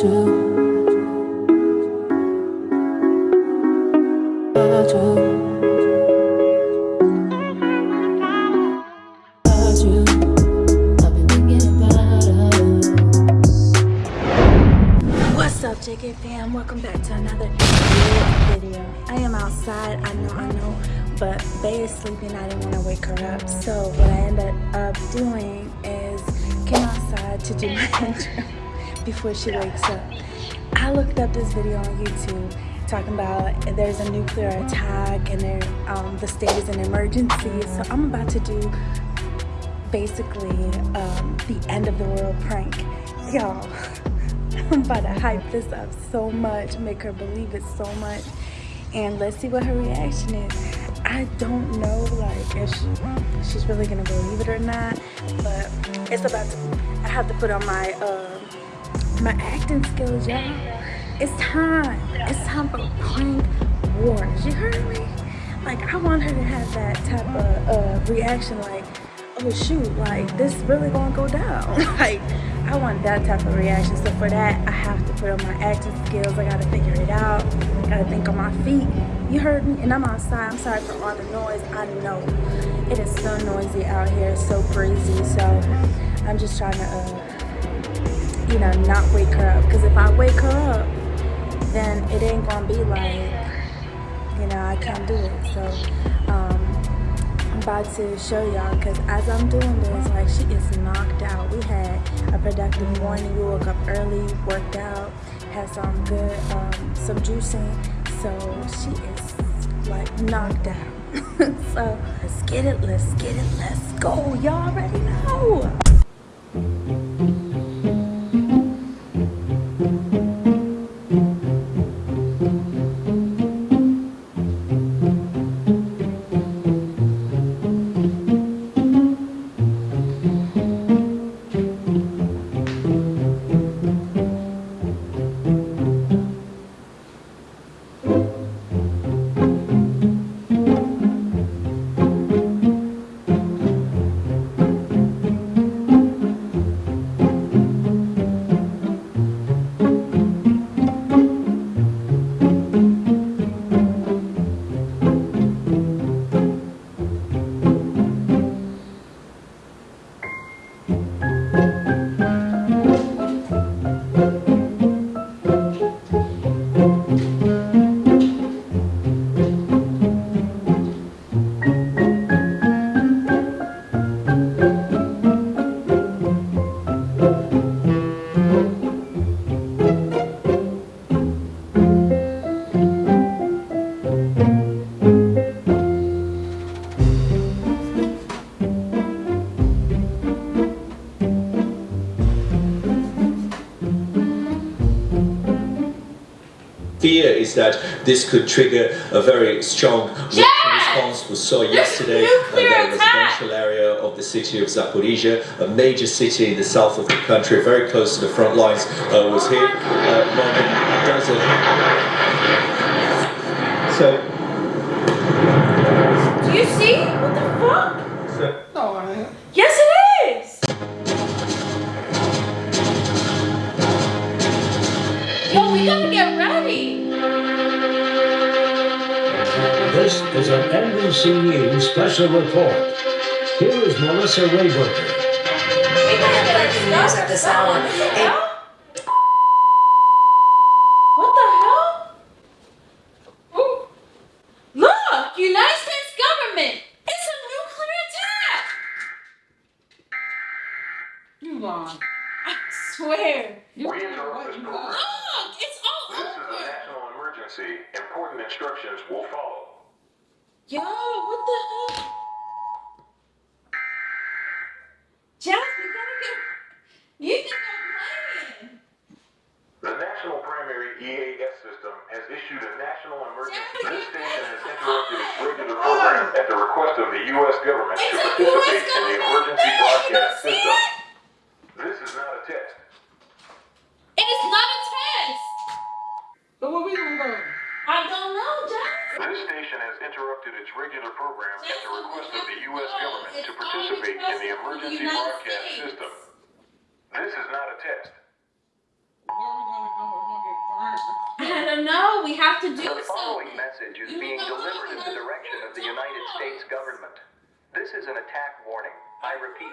What's up JK fam? Welcome back to another video. I am outside, I know, I know, but Bay is sleeping, I didn't want to wake her up. So what I ended up doing is came outside to do my intro before she wakes up. I looked up this video on YouTube talking about there's a nuclear attack and um, the state is an emergency. So I'm about to do basically um, the end of the world prank. Y'all, I'm about to hype this up so much, make her believe it so much. And let's see what her reaction is. I don't know like if she, she's really gonna believe it or not, but it's about to, I have to put on my, uh, my acting skills, y'all. It's time. It's time for prank wars. You heard me? Like, I want her to have that type of uh, reaction like, oh shoot, like this really gonna go down. like, I want that type of reaction. So for that, I have to put on my acting skills. I gotta figure it out. Gotta think on my feet. You heard me? And I'm outside. I'm sorry for all the noise. I know it is so noisy out here. So crazy. So I'm just trying to, uh, you know, not wake her up. Because if I wake her up, then it ain't gonna be like, you know, I can't do it. So um, I'm about to show y'all because as I'm doing this, like she is knocked out. We had a productive morning. We woke up early, worked out, had some good, um, some juicing. So she is like knocked out. so let's get it, let's get it, let's go. Y'all already know. Is that this could trigger a very strong response. We saw yesterday uh, that a residential area of the city of Zaporizhia, a major city in the south of the country, very close to the front lines, uh, was hit. Uh, more than a dozen. So. Do you see? What the fuck? An NBC News special report. Here is Melissa Rayburger. We gotta get news at. What the hell? What the hell? Ooh. Look, United States government. It's a nuclear attack. You on? I swear. We interrupt this program. Look, it's all This is a national emergency. Important instructions will follow. Yo, what the hell? Jeff, you gotta get. You think I'm playing? The National Primary EAS system has issued a national emergency. Jerry, This station has interrupted its regular program at the request of the U.S. government to It's a participate US in the emergency broadcast I don't. We have to do The following something. message is You being delivered in the direction of the United States government. This is an attack warning. I repeat,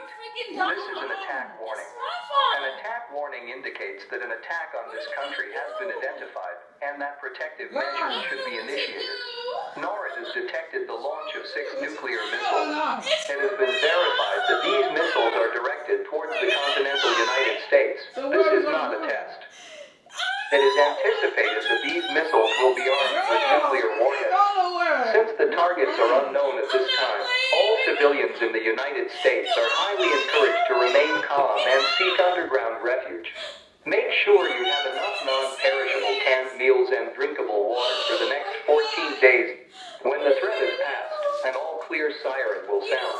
this is an attack warning. It's not fun. An attack warning indicates that an attack on this country has been identified and that protective measures should be initiated. NORAD has detected the launch of six nuclear missiles. It has been verified that these missiles are directed towards the continental United States. This is not a test. It is anticipated that these missiles will be armed with nuclear warheads. Since the targets are unknown at this time, all civilians in the United States are highly encouraged to remain calm and seek underground refuge. Make sure you have enough non-perishable canned meals and drinkable water for the next 14 days. When the threat is past, an all-clear siren will sound.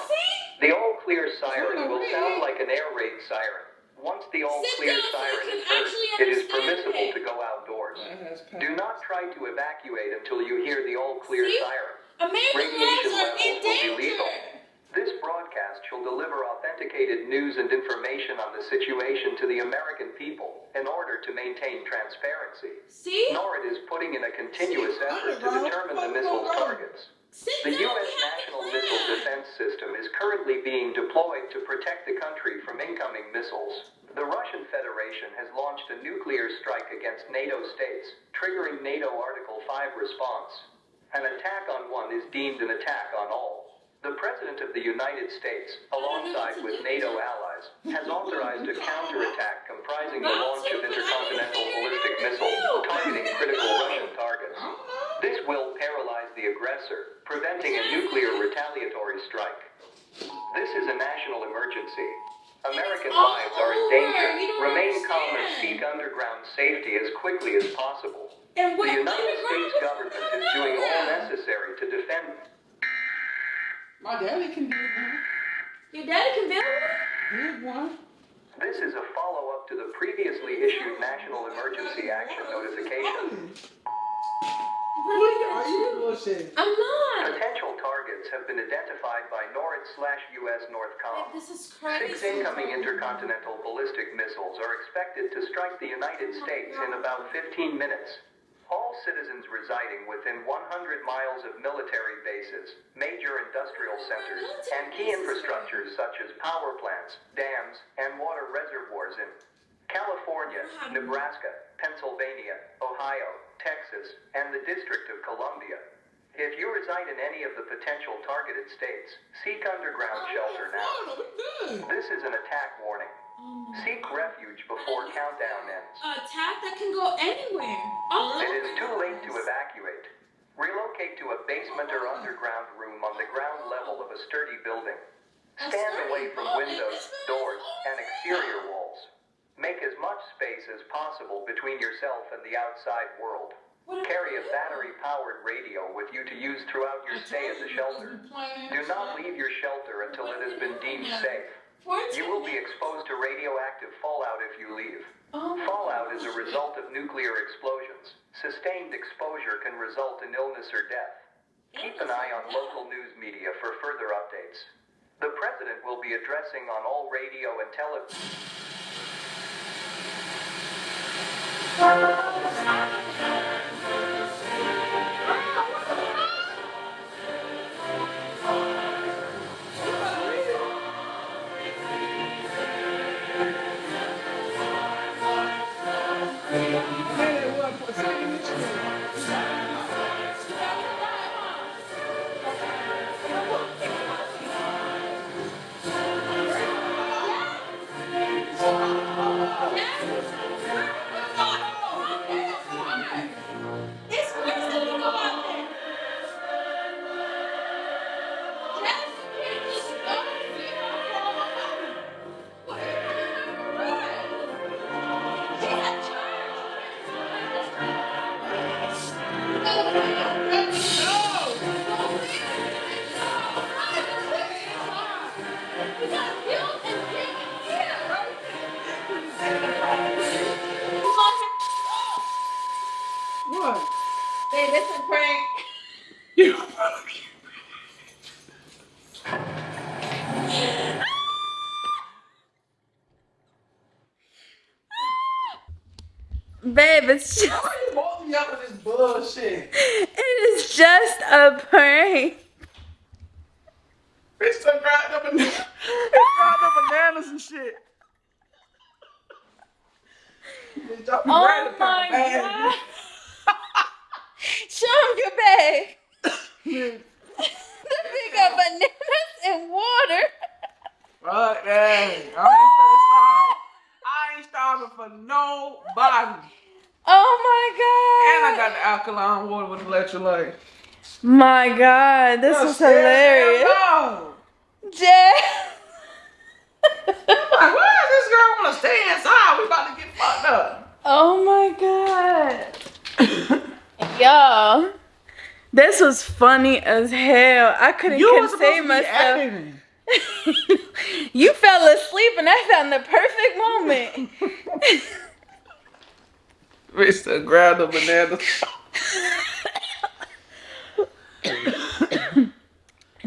The all-clear siren will sound like an air raid siren. Once the all-clear siren is heard, it is permissible to. Do not try to evacuate until you hear the all-clear See? siren. American Radiation lives are levels in will be lethal. danger. This broadcast shall deliver authenticated news and information on the situation to the American people in order to maintain transparency. See? NORAD is putting in a continuous effort to determine the missile's targets. Sit The down. U.S. National Missile. Defense System is currently being deployed to protect the country from incoming missiles. The Russian Federation has launched a nuclear strike against NATO states, triggering NATO Article 5 response. An attack on one is deemed an attack on all. The President of the United States, alongside with NATO allies, has authorized a counterattack comprising the launch of intercontinental ballistic missiles targeting critical Russian targets. This will paralyze the aggressor, preventing a nuclear retaliatory strike. This is a national emergency. American lives are in danger. Remain calm and seek underground safety as quickly as possible. And what? The United States government is doing all necessary to defend. My daddy can do one. Your daddy can build one? Did one. This is a follow-up to the previously issued National Emergency Action Notification. What are you bullshitting? I'm not. Potential targets have been identified by NORAD slash US Northcom. This is Six incoming intercontinental ballistic missiles are expected to strike the United States in about 15 minutes. All citizens residing within 100 miles of military bases, major industrial centers, and key infrastructures such as power plants, dams, and water reservoirs in California, Nebraska, Pennsylvania, Ohio, Texas, and the District of Columbia. If you reside in any of the potential targeted states, seek underground shelter now. Florida, we good. This is an attack warning. Seek refuge before countdown ends. attack that can go anywhere. Oh, It is too late to evacuate. Relocate to a basement or underground room on the ground level of a sturdy building. Stand away from windows, doors, and exterior walls. Make as much space as possible between yourself and the outside world. Carry a battery-powered radio with you to use throughout your stay at the shelter. Do not leave your shelter until it has been deemed safe. You will be exposed to radioactive fallout if you leave. Oh, Fallout is a result of nuclear explosions. Sustained exposure can result in illness or death. Keep an eye on local news media for further updates. The president will be addressing on all radio and television. What? Babe, it's a prank. You. Babe, it's just. Why you bought me up with this bullshit. It is just a prank. Bitch done grabbed the banana. Bitch grabbed the bananas and shit. Bitch dropped me right Oh my god. Show him your bag. The big up bananas and water. Fuck that. I ain't finna starve. I ain't starving for nobody. Oh my god. And I got the alkaline water with electrolyte. My god, this is hilarious. No. Jay. Like, why does this girl want to stay inside? We about to get fucked up. Oh my god. Y'all. This was funny as hell. I couldn't You was contain supposed to be myself. you fell asleep and I found the perfect moment. Done grabbed the banana.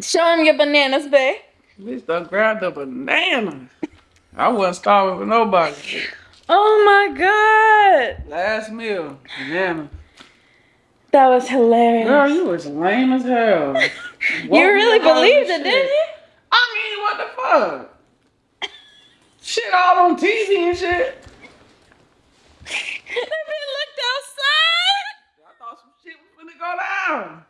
Show him your bananas, babe. Bitch done grabbed the banana. I wasn't starving for nobody. Oh my god. Last meal, banana. That was hilarious. Girl, you was lame as hell. you really believed it, didn't you? I mean, what the fuck? Shit all on TV and shit. He looked outside. I thought some shit was finna go down.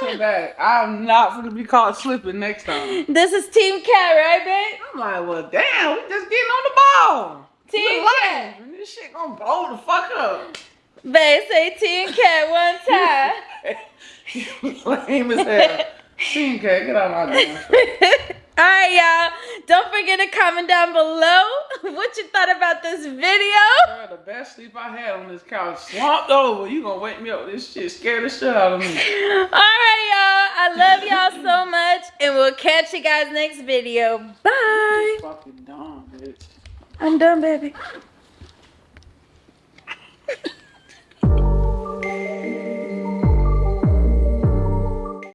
You just watch her back. I'm not gonna be caught slipping next time. This is Team Cat, right, babe? I'm like, well, damn, we just getting on the ball. Team Look Cat. this shit gonna blow the fuck up. Babe, say Team Cat one time. lame as hell. Team Cat, get out of my damn. All right, y'all. Don't forget to comment down below what you thought about this video. Girl, the best sleep I had on this couch, slumped over. You gonna wake me up this shit, Scared the shit out of me. All right, y'all. I love y'all so much, and we'll catch you guys next video. Bye. Fucking dumb, bitch. I'm done, baby.